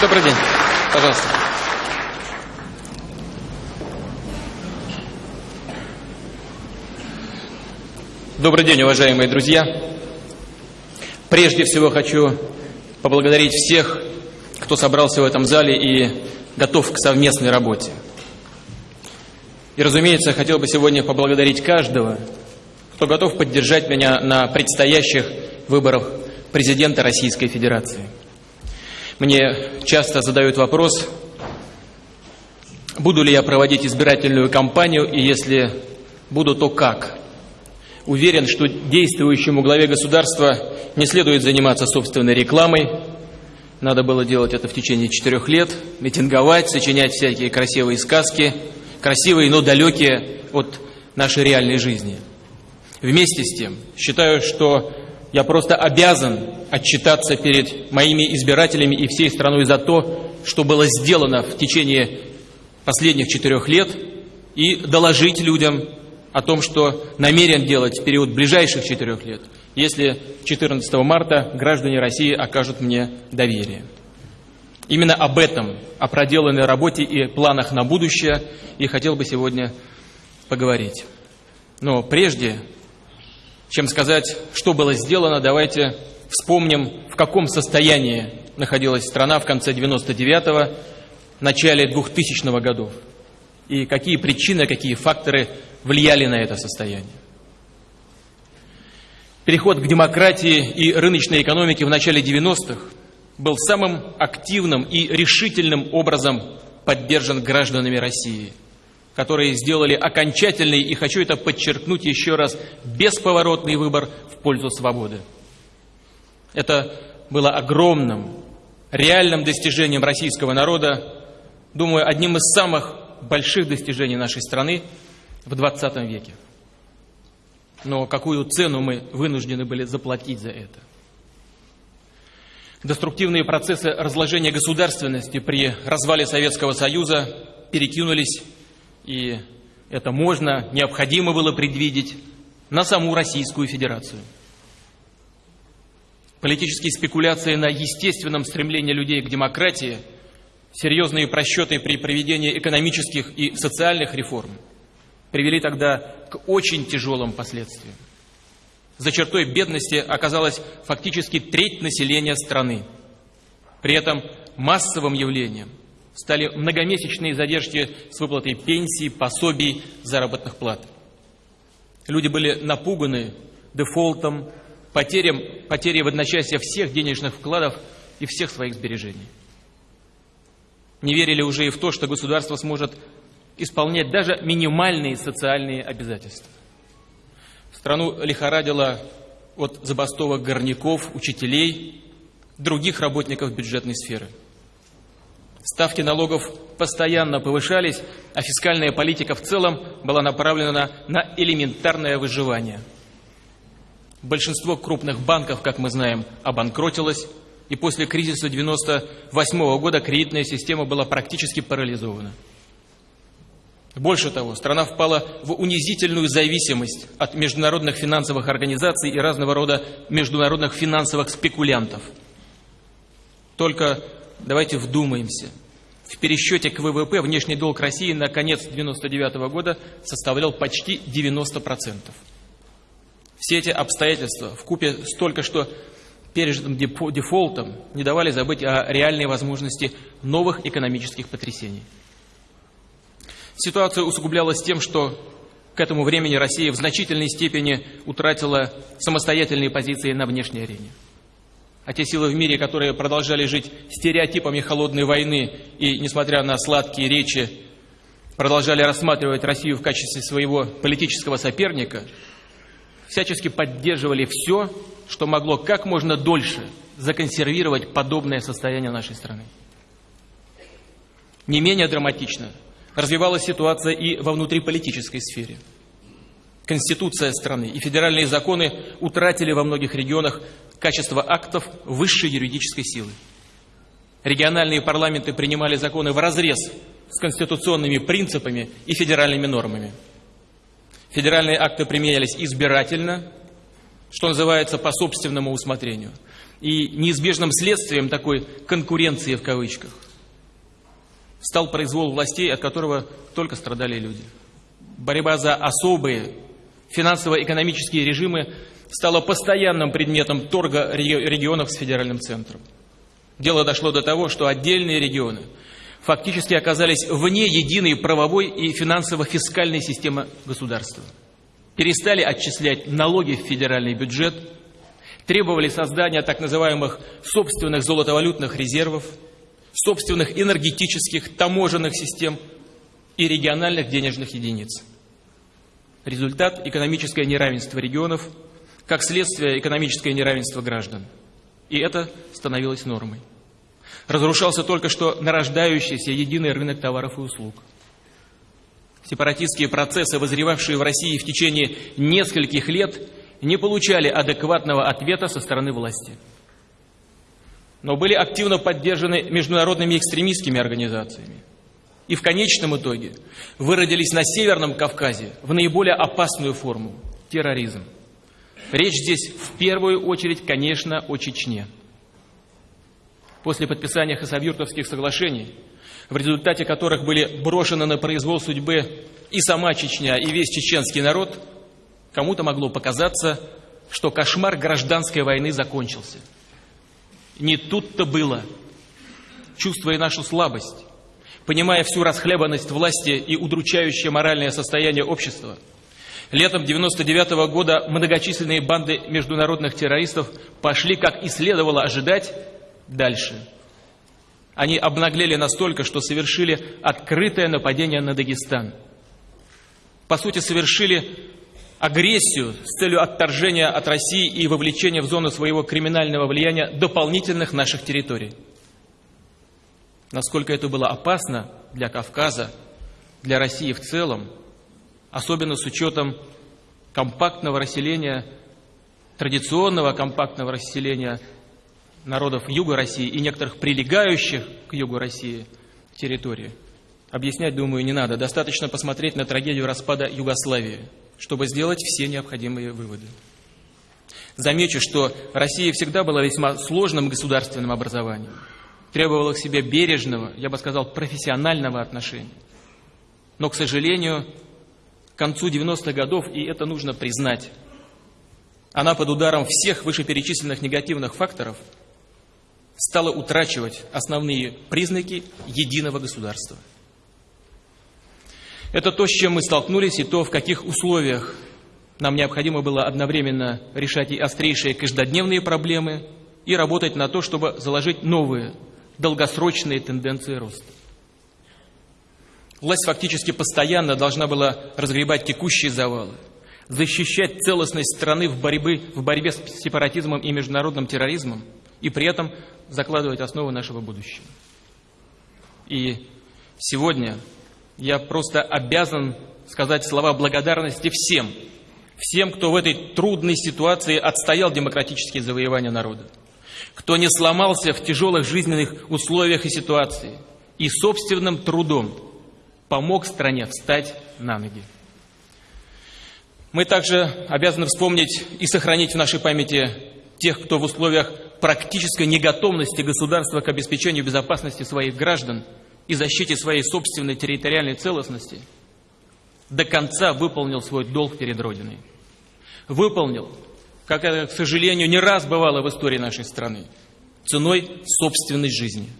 Добрый день. Пожалуйста. Добрый день, уважаемые друзья. Прежде всего хочу поблагодарить всех, кто собрался в этом зале и готов к совместной работе. И, разумеется, хотел бы сегодня поблагодарить каждого, кто готов поддержать меня на предстоящих выборах президента Российской Федерации. Мне часто задают вопрос, буду ли я проводить избирательную кампанию, и если буду, то как. Уверен, что действующему главе государства не следует заниматься собственной рекламой. Надо было делать это в течение четырех лет, митинговать, сочинять всякие красивые сказки, красивые, но далекие от нашей реальной жизни – Вместе с тем, считаю, что я просто обязан отчитаться перед моими избирателями и всей страной за то, что было сделано в течение последних четырех лет, и доложить людям о том, что намерен делать в период ближайших четырех лет, если 14 марта граждане России окажут мне доверие. Именно об этом, о проделанной работе и планах на будущее, и хотел бы сегодня поговорить. Но прежде чем сказать, что было сделано, давайте вспомним, в каком состоянии находилась страна в конце 99-го, начале 2000-го годов, и какие причины, какие факторы влияли на это состояние. Переход к демократии и рыночной экономике в начале 90-х был самым активным и решительным образом поддержан гражданами России – которые сделали окончательный, и хочу это подчеркнуть еще раз, бесповоротный выбор в пользу свободы. Это было огромным, реальным достижением российского народа, думаю, одним из самых больших достижений нашей страны в 20 веке. Но какую цену мы вынуждены были заплатить за это? Деструктивные процессы разложения государственности при развале Советского Союза перекинулись и это можно, необходимо было предвидеть, на саму Российскую Федерацию. Политические спекуляции на естественном стремлении людей к демократии, серьезные просчеты при проведении экономических и социальных реформ привели тогда к очень тяжелым последствиям. За чертой бедности оказалась фактически треть населения страны. При этом массовым явлением – стали многомесячные задержки с выплатой пенсий, пособий, заработных плат. Люди были напуганы дефолтом, потерям, потерей в одночасье всех денежных вкладов и всех своих сбережений. Не верили уже и в то, что государство сможет исполнять даже минимальные социальные обязательства. Страну лихорадило от забастовок горняков, учителей, других работников бюджетной сферы – Ставки налогов постоянно повышались, а фискальная политика в целом была направлена на элементарное выживание. Большинство крупных банков, как мы знаем, обанкротилось, и после кризиса 1998 года кредитная система была практически парализована. Больше того, страна впала в унизительную зависимость от международных финансовых организаций и разного рода международных финансовых спекулянтов. Только давайте вдумаемся. В пересчете к ВВП внешний долг России на конец 1999 года составлял почти 90%. Все эти обстоятельства в купе с только что пережитым дефолтом не давали забыть о реальной возможности новых экономических потрясений. Ситуация усугублялась тем, что к этому времени Россия в значительной степени утратила самостоятельные позиции на внешней арене а те силы в мире, которые продолжали жить стереотипами холодной войны и, несмотря на сладкие речи, продолжали рассматривать Россию в качестве своего политического соперника, всячески поддерживали все, что могло как можно дольше законсервировать подобное состояние нашей страны. Не менее драматично развивалась ситуация и во внутриполитической сфере. Конституция страны и федеральные законы утратили во многих регионах качество актов высшей юридической силы. Региональные парламенты принимали законы в разрез с конституционными принципами и федеральными нормами. Федеральные акты применялись избирательно, что называется по собственному усмотрению. И неизбежным следствием такой «конкуренции» в кавычках стал произвол властей, от которого только страдали люди. Борьба за особые финансово-экономические режимы стала постоянным предметом торга регионов с федеральным центром. Дело дошло до того, что отдельные регионы фактически оказались вне единой правовой и финансово-фискальной системы государства. Перестали отчислять налоги в федеральный бюджет, требовали создания так называемых собственных золотовалютных резервов, собственных энергетических, таможенных систем и региональных денежных единиц. Результат – экономическое неравенство регионов, как следствие экономическое неравенство граждан. И это становилось нормой. Разрушался только что нарождающийся единый рынок товаров и услуг. Сепаратистские процессы, возревавшие в России в течение нескольких лет, не получали адекватного ответа со стороны власти. Но были активно поддержаны международными экстремистскими организациями. И в конечном итоге выродились на Северном Кавказе в наиболее опасную форму – терроризм. Речь здесь в первую очередь, конечно, о Чечне. После подписания Хасавюртовских соглашений, в результате которых были брошены на произвол судьбы и сама Чечня, и весь чеченский народ, кому-то могло показаться, что кошмар гражданской войны закончился. Не тут-то было. Чувствуя нашу слабость, понимая всю расхлябанность власти и удручающее моральное состояние общества – Летом 1999 -го года многочисленные банды международных террористов пошли, как и следовало ожидать, дальше. Они обнаглели настолько, что совершили открытое нападение на Дагестан. По сути, совершили агрессию с целью отторжения от России и вовлечения в зону своего криминального влияния дополнительных наших территорий. Насколько это было опасно для Кавказа, для России в целом – особенно с учетом компактного расселения, традиционного компактного расселения народов Юга России и некоторых прилегающих к Югу России территорий. Объяснять, думаю, не надо. Достаточно посмотреть на трагедию распада Югославии, чтобы сделать все необходимые выводы. Замечу, что Россия всегда была весьма сложным государственным образованием, требовала к себе бережного, я бы сказал, профессионального отношения. Но, к сожалению, к концу 90-х годов, и это нужно признать. Она под ударом всех вышеперечисленных негативных факторов стала утрачивать основные признаки единого государства. Это то, с чем мы столкнулись, и то, в каких условиях нам необходимо было одновременно решать и острейшие каждодневные проблемы, и работать на то, чтобы заложить новые, долгосрочные тенденции роста. Власть фактически постоянно должна была разгребать текущие завалы, защищать целостность страны в, борьбе, в борьбе с сепаратизмом и международным терроризмом и при этом закладывать основы нашего будущего. И сегодня я просто обязан сказать слова благодарности всем, всем, кто в этой трудной ситуации отстоял демократические завоевания народа, кто не сломался в тяжелых жизненных условиях и ситуации и собственным трудом помог стране встать на ноги. Мы также обязаны вспомнить и сохранить в нашей памяти тех, кто в условиях практической неготовности государства к обеспечению безопасности своих граждан и защите своей собственной территориальной целостности до конца выполнил свой долг перед Родиной. Выполнил, как это, к сожалению, не раз бывало в истории нашей страны, ценой собственной жизни –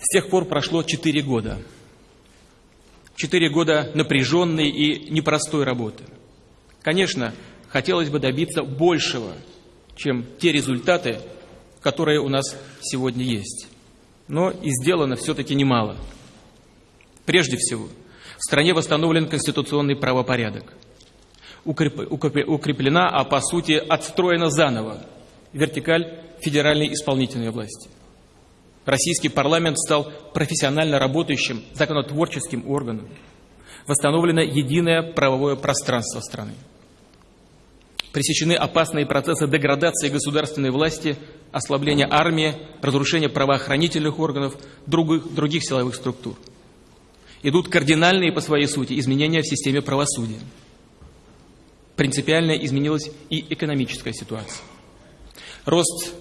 с тех пор прошло четыре года. Четыре года напряженной и непростой работы. Конечно, хотелось бы добиться большего, чем те результаты, которые у нас сегодня есть. Но и сделано все-таки немало. Прежде всего, в стране восстановлен конституционный правопорядок. Укреплена, а по сути отстроена заново вертикаль федеральной исполнительной власти. Российский парламент стал профессионально работающим законотворческим органом. Восстановлено единое правовое пространство страны. Пресечены опасные процессы деградации государственной власти, ослабления армии, разрушения правоохранительных органов, других, других силовых структур. Идут кардинальные по своей сути изменения в системе правосудия. Принципиально изменилась и экономическая ситуация. Рост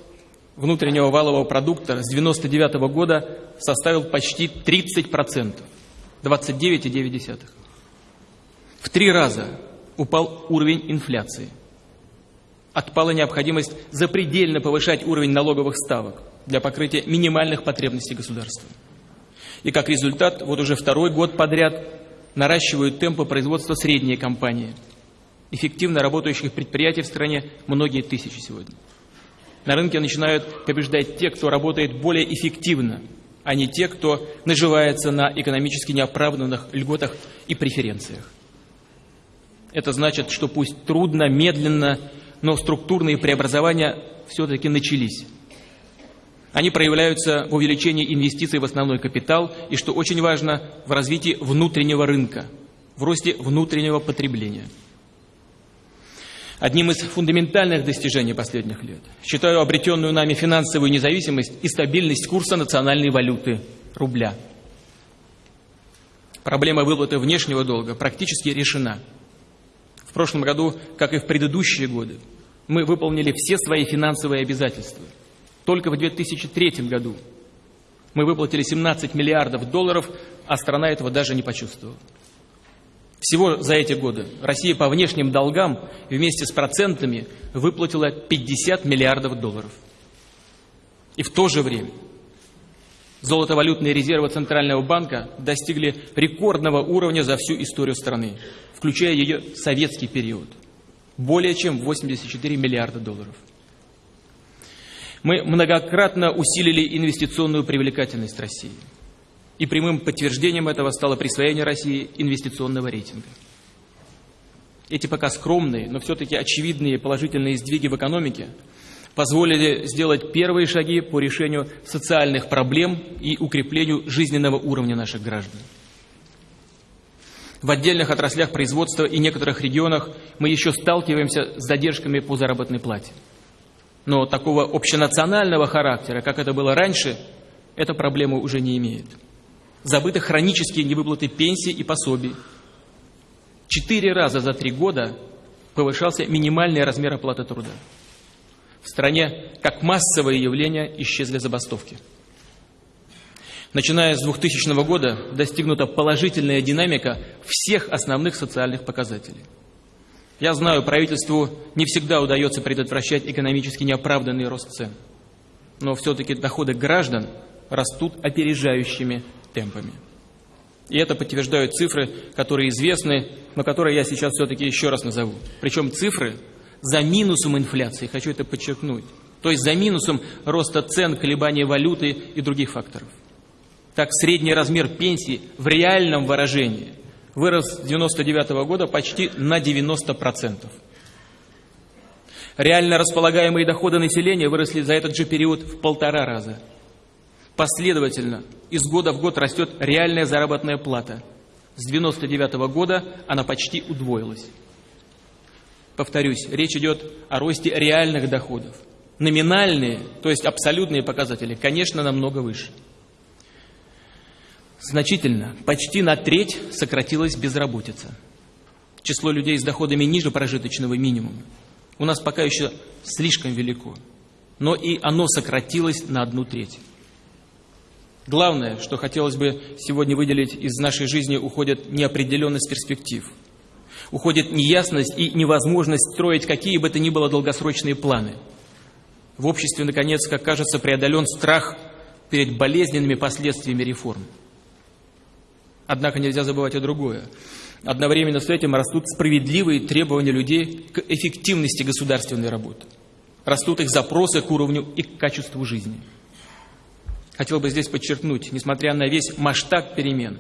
внутреннего валового продукта с 1999 года составил почти 30%, 29,9%. В три раза упал уровень инфляции. Отпала необходимость запредельно повышать уровень налоговых ставок для покрытия минимальных потребностей государства. И как результат, вот уже второй год подряд наращивают темпы производства средние компании. Эффективно работающих предприятий в стране многие тысячи сегодня. На рынке начинают побеждать те, кто работает более эффективно, а не те, кто наживается на экономически неоправданных льготах и преференциях. Это значит, что пусть трудно, медленно, но структурные преобразования все-таки начались. Они проявляются в увеличении инвестиций в основной капитал и, что очень важно, в развитии внутреннего рынка, в росте внутреннего потребления – одним из фундаментальных достижений последних лет. Считаю обретенную нами финансовую независимость и стабильность курса национальной валюты – рубля. Проблема выплаты внешнего долга практически решена. В прошлом году, как и в предыдущие годы, мы выполнили все свои финансовые обязательства. Только в 2003 году мы выплатили 17 миллиардов долларов, а страна этого даже не почувствовала. Всего за эти годы Россия по внешним долгам вместе с процентами выплатила 50 миллиардов долларов. И в то же время золотовалютные резервы Центрального банка достигли рекордного уровня за всю историю страны, включая ее советский период – более чем 84 миллиарда долларов. Мы многократно усилили инвестиционную привлекательность России – и прямым подтверждением этого стало присвоение России инвестиционного рейтинга. Эти пока скромные, но все-таки очевидные положительные сдвиги в экономике позволили сделать первые шаги по решению социальных проблем и укреплению жизненного уровня наших граждан. В отдельных отраслях производства и некоторых регионах мы еще сталкиваемся с задержками по заработной плате. Но такого общенационального характера, как это было раньше, эта проблема уже не имеет забыты хронические невыплаты пенсий и пособий. Четыре раза за три года повышался минимальный размер оплаты труда. В стране, как массовое явление, исчезли забастовки. Начиная с 2000 года достигнута положительная динамика всех основных социальных показателей. Я знаю, правительству не всегда удается предотвращать экономически неоправданный рост цен. Но все-таки доходы граждан растут опережающими темпами. И это подтверждают цифры, которые известны, но которые я сейчас все-таки еще раз назову. Причем цифры за минусом инфляции, хочу это подчеркнуть. То есть за минусом роста цен, колебания валюты и других факторов. Так, средний размер пенсии в реальном выражении вырос с 1999 -го года почти на 90%. Реально располагаемые доходы населения выросли за этот же период в полтора раза – Последовательно из года в год растет реальная заработная плата. С 1999 -го года она почти удвоилась. Повторюсь, речь идет о росте реальных доходов. Номинальные, то есть абсолютные показатели, конечно, намного выше. Значительно, почти на треть сократилась безработица. Число людей с доходами ниже прожиточного минимума у нас пока еще слишком велико, но и оно сократилось на одну треть. Главное, что хотелось бы сегодня выделить из нашей жизни, уходит неопределенность перспектив. Уходит неясность и невозможность строить какие бы то ни было долгосрочные планы. В обществе, наконец, как кажется, преодолен страх перед болезненными последствиями реформ. Однако нельзя забывать о другое. Одновременно с этим растут справедливые требования людей к эффективности государственной работы. Растут их запросы к уровню и к качеству жизни. Хотел бы здесь подчеркнуть, несмотря на весь масштаб перемен,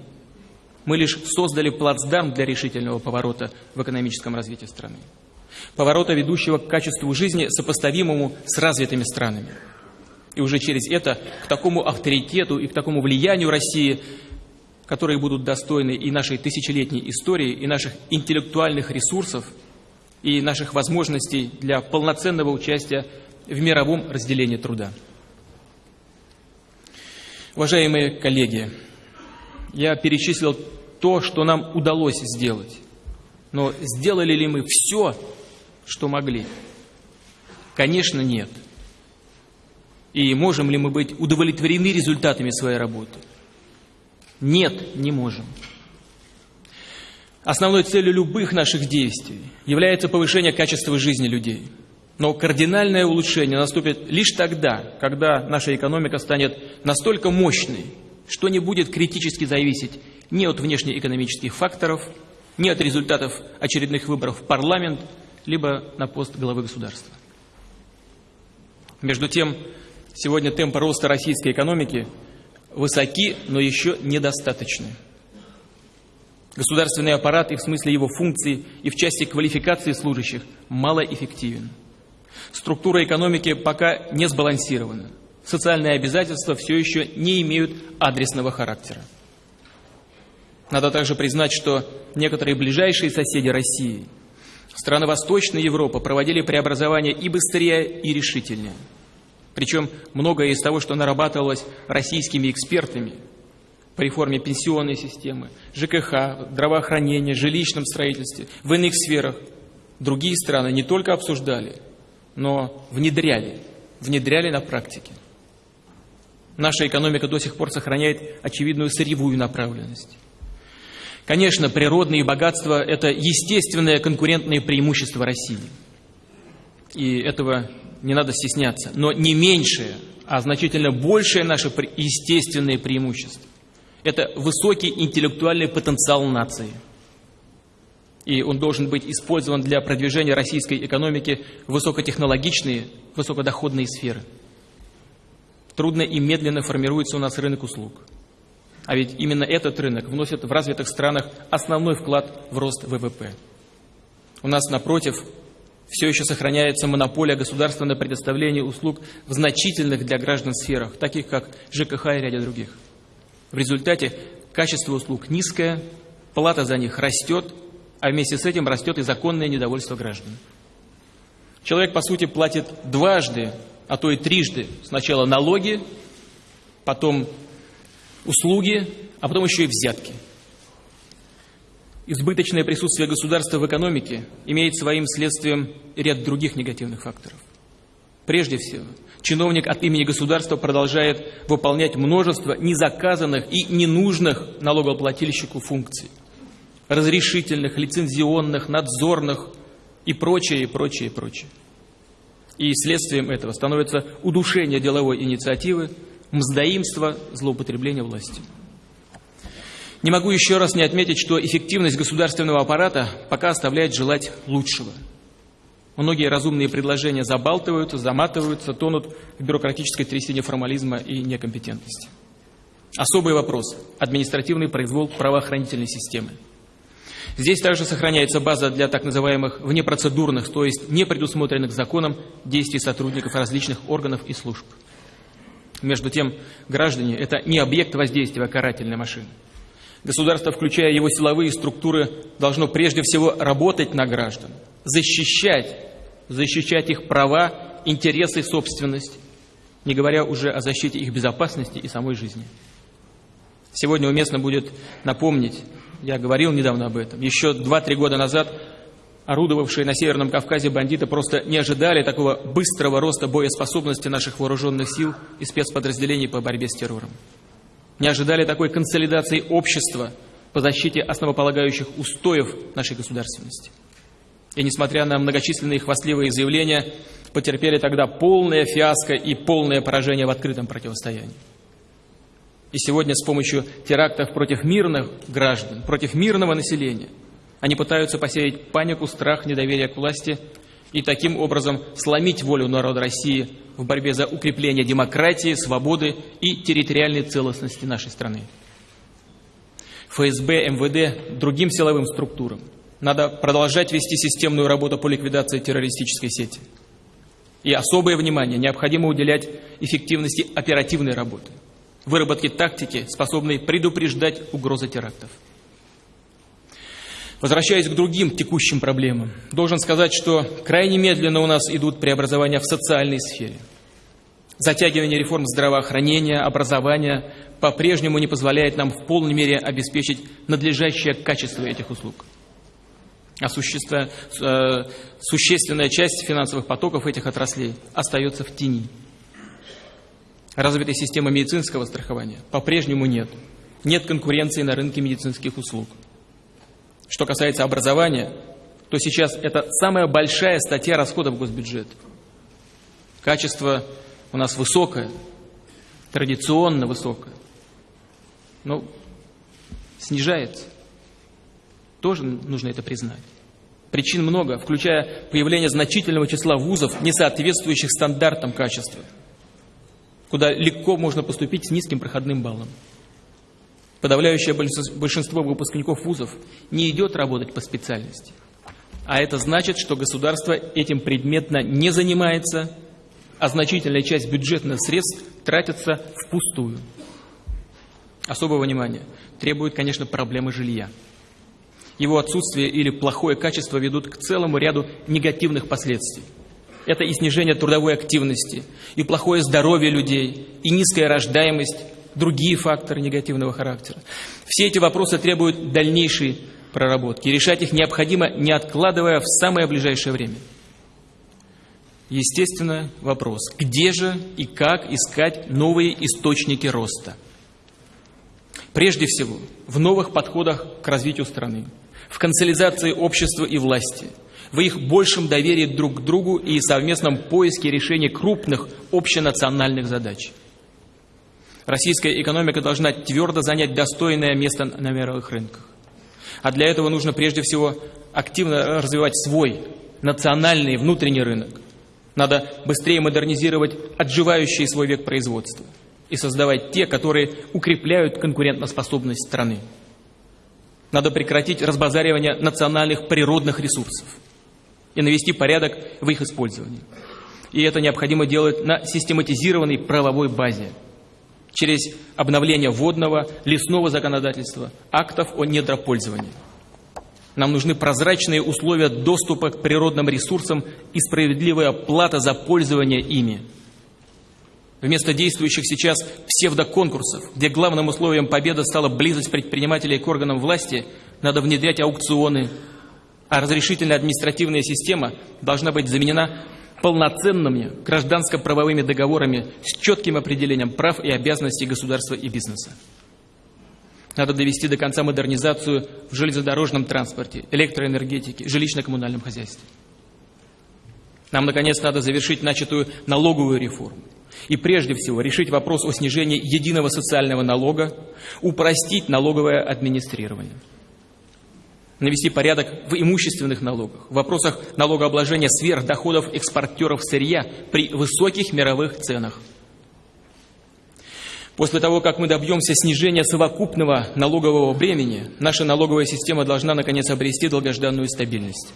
мы лишь создали плацдарм для решительного поворота в экономическом развитии страны. Поворота, ведущего к качеству жизни, сопоставимому с развитыми странами. И уже через это к такому авторитету и к такому влиянию России, которые будут достойны и нашей тысячелетней истории, и наших интеллектуальных ресурсов, и наших возможностей для полноценного участия в мировом разделении труда. Уважаемые коллеги, я перечислил то, что нам удалось сделать. Но сделали ли мы все, что могли? Конечно, нет. И можем ли мы быть удовлетворены результатами своей работы? Нет, не можем. Основной целью любых наших действий является повышение качества жизни людей. Но кардинальное улучшение наступит лишь тогда, когда наша экономика станет настолько мощной, что не будет критически зависеть ни от внешнеэкономических факторов, ни от результатов очередных выборов в парламент, либо на пост главы государства. Между тем, сегодня темпы роста российской экономики высоки, но еще недостаточны. Государственный аппарат и в смысле его функций, и в части квалификации служащих малоэффективен. Структура экономики пока не сбалансирована. Социальные обязательства все еще не имеют адресного характера. Надо также признать, что некоторые ближайшие соседи России, страны Восточной Европы, проводили преобразования и быстрее, и решительнее. Причем многое из того, что нарабатывалось российскими экспертами по реформе пенсионной системы, ЖКХ, здравоохранения, жилищном строительстве, в иных сферах, другие страны не только обсуждали, но внедряли, внедряли на практике. Наша экономика до сих пор сохраняет очевидную сырьевую направленность. Конечно, природные богатства – это естественное конкурентное преимущество России. И этого не надо стесняться. Но не меньшее, а значительно большее наше естественное преимущество – это высокий интеллектуальный потенциал нации. И он должен быть использован для продвижения российской экономики в высокотехнологичные, высокодоходные сферы. Трудно и медленно формируется у нас рынок услуг – а ведь именно этот рынок вносит в развитых странах основной вклад в рост ВВП. У нас, напротив, все еще сохраняется монополия государства на предоставление услуг в значительных для граждан сферах, таких как ЖКХ и ряде других. В результате качество услуг низкое, плата за них растет, а вместе с этим растет и законное недовольство граждан. Человек, по сути, платит дважды, а то и трижды. Сначала налоги, потом услуги, а потом еще и взятки. Избыточное присутствие государства в экономике имеет своим следствием ряд других негативных факторов. Прежде всего, чиновник от имени государства продолжает выполнять множество незаказанных и ненужных налогоплательщику функций. Разрешительных, лицензионных, надзорных и прочее, и прочее, и прочее. И следствием этого становится удушение деловой инициативы, мздоимства, злоупотребления властью. Не могу еще раз не отметить, что эффективность государственного аппарата пока оставляет желать лучшего. Многие разумные предложения забалтываются, заматываются, тонут в бюрократической трясине формализма и некомпетентности. Особый вопрос – административный произвол правоохранительной системы. Здесь также сохраняется база для так называемых внепроцедурных, то есть не предусмотренных законом действий сотрудников различных органов и служб. Между тем, граждане – это не объект воздействия карательной машины. Государство, включая его силовые структуры, должно прежде всего работать на граждан, защищать, защищать их права, интересы, собственность, не говоря уже о защите их безопасности и самой жизни. Сегодня уместно будет напомнить, я говорил недавно об этом, еще 2-3 года назад орудовавшие на Северном Кавказе бандиты просто не ожидали такого быстрого роста боеспособности наших вооруженных сил и спецподразделений по борьбе с террором. Не ожидали такой консолидации общества по защите основополагающих устоев нашей государственности. И несмотря на многочисленные хвастливые заявления, потерпели тогда полное фиаско и полное поражение в открытом противостоянии. И сегодня с помощью терактов против мирных граждан, против мирного населения – они пытаются посеять панику, страх, недоверие к власти и таким образом сломить волю народа России в борьбе за укрепление демократии, свободы и территориальной целостности нашей страны. ФСБ, МВД, другим силовым структурам надо продолжать вести системную работу по ликвидации террористической сети. И особое внимание необходимо уделять эффективности оперативной работы, выработке тактики, способной предупреждать угрозы терактов. Возвращаясь к другим текущим проблемам, должен сказать, что крайне медленно у нас идут преобразования в социальной сфере. Затягивание реформ здравоохранения, образования по-прежнему не позволяет нам в полной мере обеспечить надлежащее качество этих услуг. А существенная часть финансовых потоков этих отраслей остается в тени. Развитой системы медицинского страхования по-прежнему нет. Нет конкуренции на рынке медицинских услуг. Что касается образования, то сейчас это самая большая статья расходов госбюджета. Качество у нас высокое, традиционно высокое, но снижается. Тоже нужно это признать. Причин много, включая появление значительного числа вузов, не соответствующих стандартам качества, куда легко можно поступить с низким проходным баллом. Подавляющее большинство выпускников вузов не идет работать по специальности. А это значит, что государство этим предметно не занимается, а значительная часть бюджетных средств тратится впустую. Особого внимания требует, конечно, проблемы жилья. Его отсутствие или плохое качество ведут к целому ряду негативных последствий. Это и снижение трудовой активности, и плохое здоровье людей, и низкая рождаемость, другие факторы негативного характера. Все эти вопросы требуют дальнейшей проработки. Решать их необходимо, не откладывая в самое ближайшее время. Естественно, вопрос, где же и как искать новые источники роста? Прежде всего, в новых подходах к развитию страны, в консолидации общества и власти, в их большем доверии друг к другу и совместном поиске решения крупных общенациональных задач. Российская экономика должна твердо занять достойное место на мировых рынках. А для этого нужно прежде всего активно развивать свой национальный внутренний рынок. Надо быстрее модернизировать отживающий свой век производства и создавать те, которые укрепляют конкурентоспособность страны. Надо прекратить разбазаривание национальных природных ресурсов и навести порядок в их использовании. И это необходимо делать на систематизированной правовой базе через обновление водного, лесного законодательства, актов о недропользовании. Нам нужны прозрачные условия доступа к природным ресурсам и справедливая плата за пользование ими – Вместо действующих сейчас псевдоконкурсов, где главным условием победы стала близость предпринимателей к органам власти, надо внедрять аукционы, а разрешительная административная система должна быть заменена полноценными гражданско-правовыми договорами с четким определением прав и обязанностей государства и бизнеса. Надо довести до конца модернизацию в железнодорожном транспорте, электроэнергетике, жилищно-коммунальном хозяйстве. Нам, наконец, надо завершить начатую налоговую реформу. И прежде всего решить вопрос о снижении единого социального налога, упростить налоговое администрирование. Навести порядок в имущественных налогах, в вопросах налогообложения сверхдоходов экспортеров сырья при высоких мировых ценах. После того, как мы добьемся снижения совокупного налогового бремени, наша налоговая система должна, наконец, обрести долгожданную стабильность.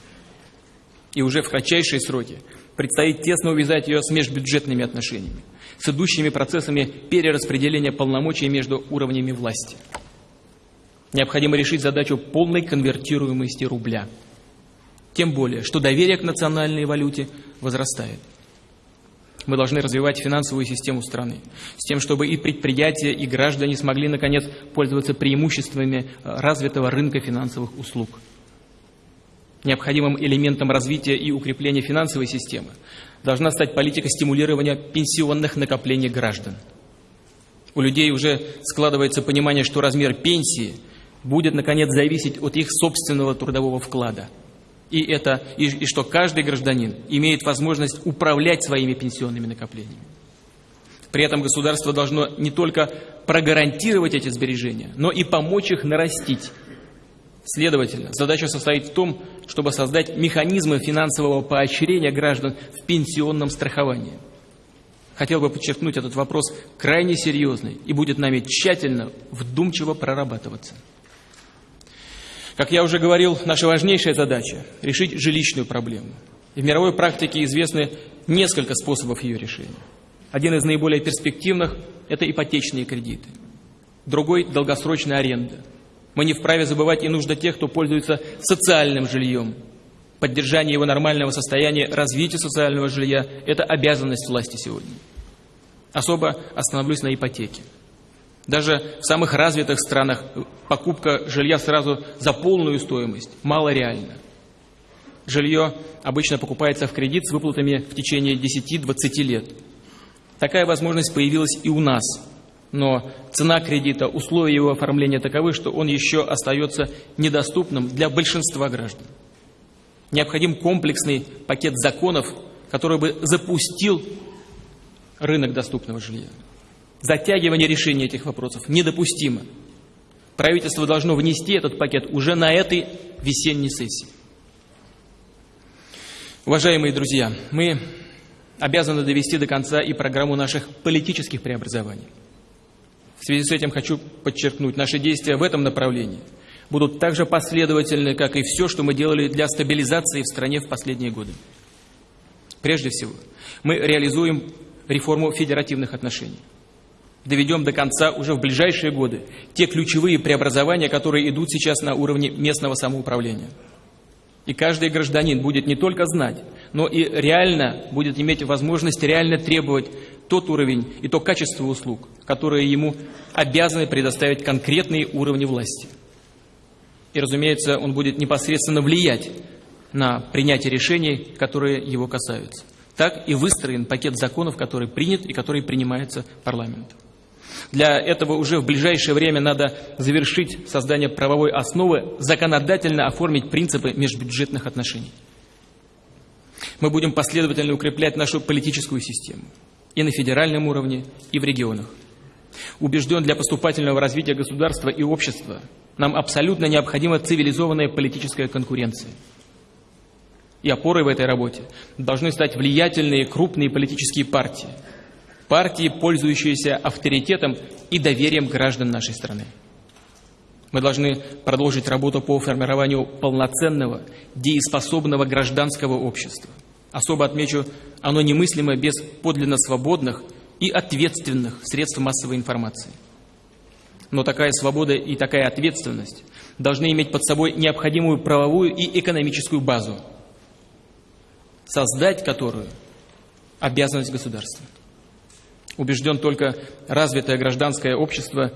И уже в кратчайшие сроки предстоит тесно увязать ее с межбюджетными отношениями с идущими процессами перераспределения полномочий между уровнями власти. Необходимо решить задачу полной конвертируемости рубля. Тем более, что доверие к национальной валюте возрастает. Мы должны развивать финансовую систему страны, с тем, чтобы и предприятия, и граждане смогли, наконец, пользоваться преимуществами развитого рынка финансовых услуг. Необходимым элементом развития и укрепления финансовой системы должна стать политика стимулирования пенсионных накоплений граждан. У людей уже складывается понимание, что размер пенсии будет, наконец, зависеть от их собственного трудового вклада. И, это, и, и что каждый гражданин имеет возможность управлять своими пенсионными накоплениями. При этом государство должно не только прогарантировать эти сбережения, но и помочь их нарастить Следовательно, задача состоит в том, чтобы создать механизмы финансового поощрения граждан в пенсионном страховании. Хотел бы подчеркнуть этот вопрос крайне серьезный и будет нами тщательно, вдумчиво прорабатываться. Как я уже говорил, наша важнейшая задача – решить жилищную проблему. И в мировой практике известны несколько способов ее решения. Один из наиболее перспективных – это ипотечные кредиты. Другой – долгосрочная аренда – мы не вправе забывать и нужда тех, кто пользуется социальным жильем. Поддержание его нормального состояния, развитие социального жилья – это обязанность власти сегодня. Особо остановлюсь на ипотеке. Даже в самых развитых странах покупка жилья сразу за полную стоимость мало реально. Жилье обычно покупается в кредит с выплатами в течение 10-20 лет. Такая возможность появилась и у нас, но цена кредита, условия его оформления таковы, что он еще остается недоступным для большинства граждан. Необходим комплексный пакет законов, который бы запустил рынок доступного жилья. Затягивание решения этих вопросов недопустимо. Правительство должно внести этот пакет уже на этой весенней сессии. Уважаемые друзья, мы обязаны довести до конца и программу наших политических преобразований. В связи с этим хочу подчеркнуть, наши действия в этом направлении будут так же последовательны, как и все, что мы делали для стабилизации в стране в последние годы. Прежде всего, мы реализуем реформу федеративных отношений. Доведем до конца уже в ближайшие годы те ключевые преобразования, которые идут сейчас на уровне местного самоуправления. И каждый гражданин будет не только знать, но и реально будет иметь возможность реально требовать тот уровень и то качество услуг, которые ему обязаны предоставить конкретные уровни власти. И, разумеется, он будет непосредственно влиять на принятие решений, которые его касаются. Так и выстроен пакет законов, который принят и который принимается парламентом. Для этого уже в ближайшее время надо завершить создание правовой основы, законодательно оформить принципы межбюджетных отношений. Мы будем последовательно укреплять нашу политическую систему и на федеральном уровне, и в регионах. Убежден, для поступательного развития государства и общества нам абсолютно необходима цивилизованная политическая конкуренция. И опорой в этой работе должны стать влиятельные крупные политические партии. Партии, пользующиеся авторитетом и доверием граждан нашей страны. Мы должны продолжить работу по формированию полноценного, дееспособного гражданского общества. Особо отмечу, оно немыслимо без подлинно свободных и ответственных средств массовой информации. Но такая свобода и такая ответственность должны иметь под собой необходимую правовую и экономическую базу, создать которую обязанность государства. Убежден только развитое гражданское общество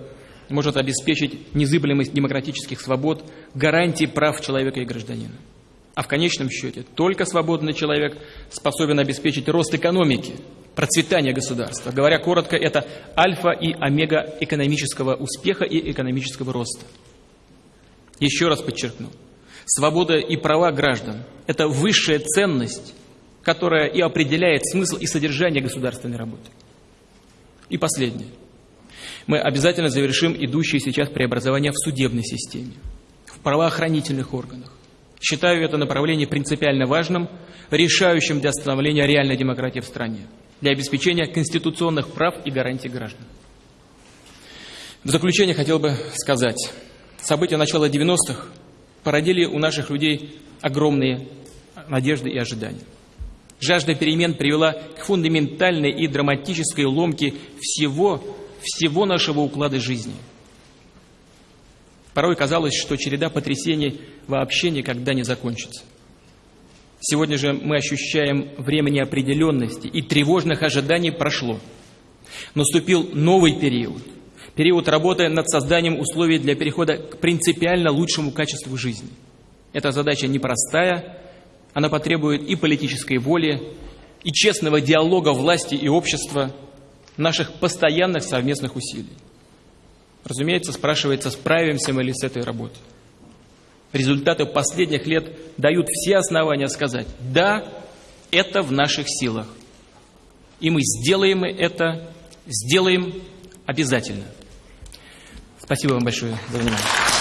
может обеспечить незыблемость демократических свобод, гарантии прав человека и гражданина. А в конечном счете только свободный человек способен обеспечить рост экономики, процветание государства. Говоря коротко, это альфа и омега экономического успеха и экономического роста. Еще раз подчеркну, свобода и права граждан – это высшая ценность, которая и определяет смысл и содержание государственной работы. И последнее. Мы обязательно завершим идущие сейчас преобразования в судебной системе, в правоохранительных органах. Считаю это направление принципиально важным, решающим для становления реальной демократии в стране, для обеспечения конституционных прав и гарантий граждан. В заключение хотел бы сказать, события начала 90-х породили у наших людей огромные надежды и ожидания. Жажда перемен привела к фундаментальной и драматической ломке всего, всего нашего уклада жизни – Порой казалось, что череда потрясений вообще никогда не закончится. Сегодня же мы ощущаем время неопределенности и тревожных ожиданий прошло. Наступил новый период. Период работы над созданием условий для перехода к принципиально лучшему качеству жизни. Эта задача непростая, она потребует и политической воли, и честного диалога власти и общества, наших постоянных совместных усилий. Разумеется, спрашивается, справимся мы ли с этой работой. Результаты последних лет дают все основания сказать, да, это в наших силах. И мы сделаем это, сделаем обязательно. Спасибо вам большое за внимание.